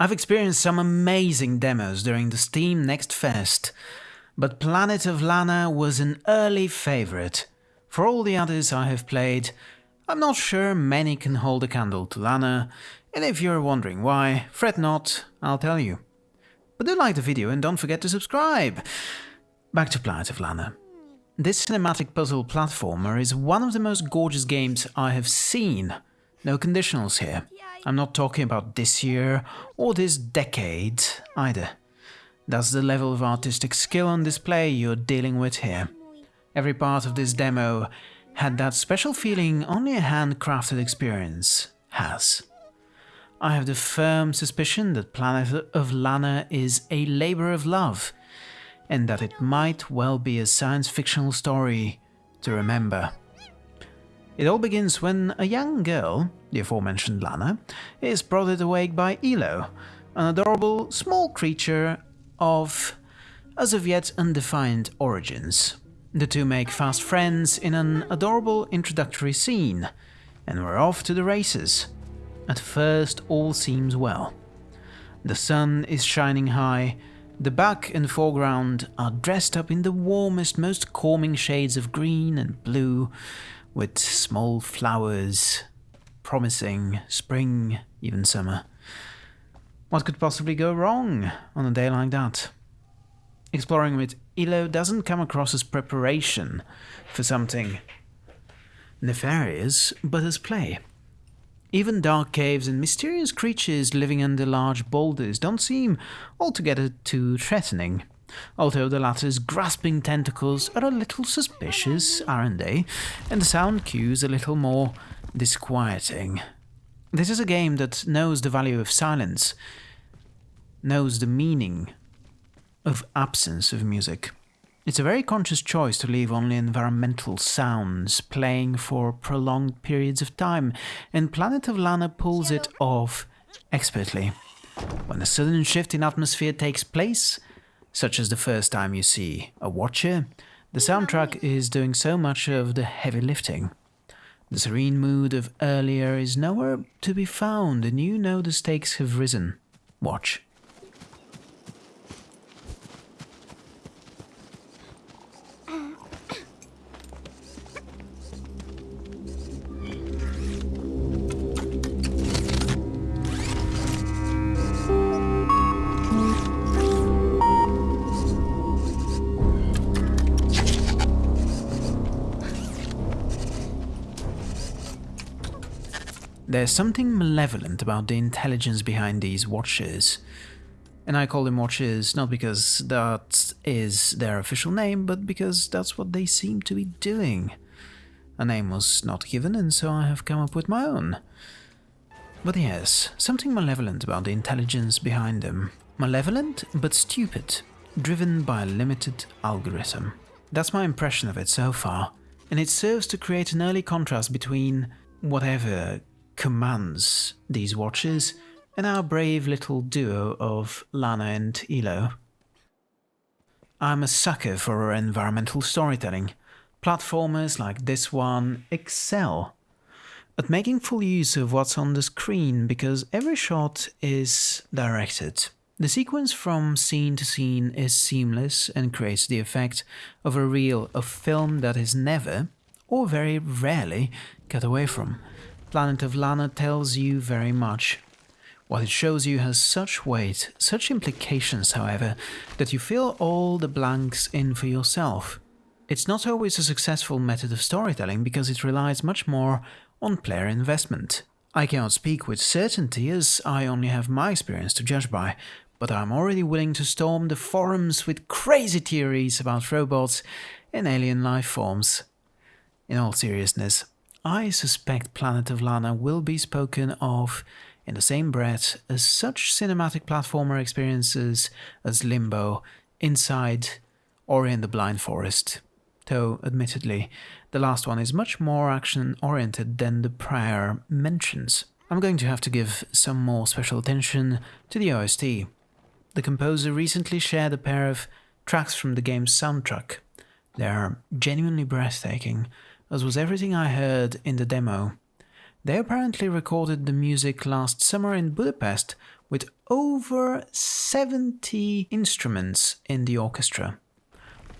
I've experienced some amazing demos during the Steam Next Fest, but Planet of Lana was an early favourite. For all the others I have played, I'm not sure many can hold a candle to Lana, and if you're wondering why, fret not, I'll tell you. But do like the video and don't forget to subscribe! Back to Planet of Lana. This cinematic puzzle platformer is one of the most gorgeous games I have seen. No conditionals here. I'm not talking about this year or this decade either. That's the level of artistic skill on display you're dealing with here. Every part of this demo had that special feeling only a handcrafted experience has. I have the firm suspicion that Planet of Lana is a labor of love, and that it might well be a science fictional story to remember. It all begins when a young girl, the aforementioned Lana, is brought awake by Elo, an adorable small creature of as of yet undefined origins. The two make fast friends in an adorable introductory scene, and we're off to the races. At first all seems well. The sun is shining high, the back and foreground are dressed up in the warmest, most calming shades of green and blue, with small flowers promising spring, even summer. What could possibly go wrong on a day like that? Exploring with Elo doesn't come across as preparation for something nefarious, but as play. Even dark caves and mysterious creatures living under large boulders don't seem altogether too threatening, although the latter's grasping tentacles are a little suspicious, aren't they? And the sound cues a little more disquieting. This is a game that knows the value of silence, knows the meaning of absence of music. It's a very conscious choice to leave only environmental sounds playing for prolonged periods of time, and Planet of Lana pulls it off expertly. When a sudden shift in atmosphere takes place, such as the first time you see a watcher, the soundtrack is doing so much of the heavy lifting. The serene mood of earlier is nowhere to be found, and you know the stakes have risen. Watch. There's something malevolent about the intelligence behind these watchers. And I call them watchers not because that is their official name, but because that's what they seem to be doing. A name was not given, and so I have come up with my own. But yes, something malevolent about the intelligence behind them. Malevolent, but stupid, driven by a limited algorithm. That's my impression of it so far, and it serves to create an early contrast between whatever commands these watches and our brave little duo of Lana and Elo. I'm a sucker for environmental storytelling. Platformers like this one excel at making full use of what's on the screen because every shot is directed. The sequence from scene to scene is seamless and creates the effect of a reel of film that is never, or very rarely, cut away from. Planet of Lana tells you very much. What it shows you has such weight, such implications, however, that you fill all the blanks in for yourself. It's not always a successful method of storytelling because it relies much more on player investment. I cannot speak with certainty as I only have my experience to judge by, but I'm already willing to storm the forums with crazy theories about robots and alien life forms. In all seriousness, I suspect Planet of Lana will be spoken of in the same breath as such cinematic platformer experiences as Limbo, Inside, or In the Blind Forest. Though, admittedly, the last one is much more action-oriented than the prior mentions. I'm going to have to give some more special attention to the OST. The composer recently shared a pair of tracks from the game's soundtrack. They are genuinely breathtaking, as was everything I heard in the demo. They apparently recorded the music last summer in Budapest with over 70 instruments in the orchestra.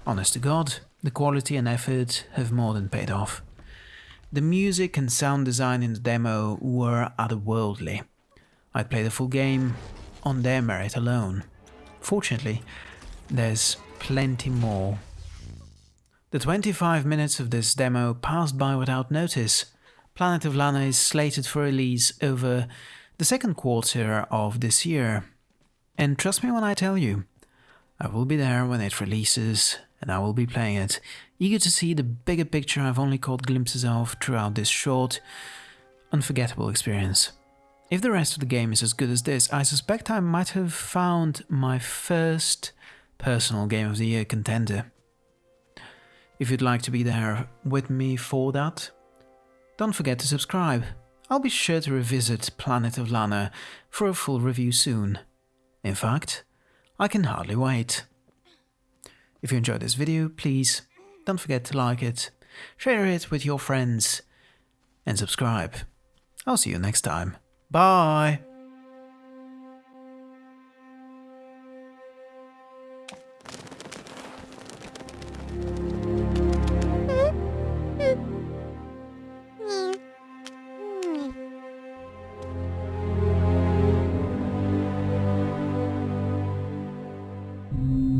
Honest to God, the quality and effort have more than paid off. The music and sound design in the demo were otherworldly. I'd play the full game on their merit alone. Fortunately, there's plenty more. The 25 minutes of this demo passed by without notice. Planet of Lana is slated for release over the second quarter of this year. And trust me when I tell you, I will be there when it releases and I will be playing it, eager to see the bigger picture I've only caught glimpses of throughout this short, unforgettable experience. If the rest of the game is as good as this, I suspect I might have found my first personal Game of the Year contender. If you'd like to be there with me for that, don't forget to subscribe. I'll be sure to revisit Planet of Lana for a full review soon. In fact, I can hardly wait. If you enjoyed this video, please don't forget to like it, share it with your friends, and subscribe. I'll see you next time. Bye! Mm-hmm.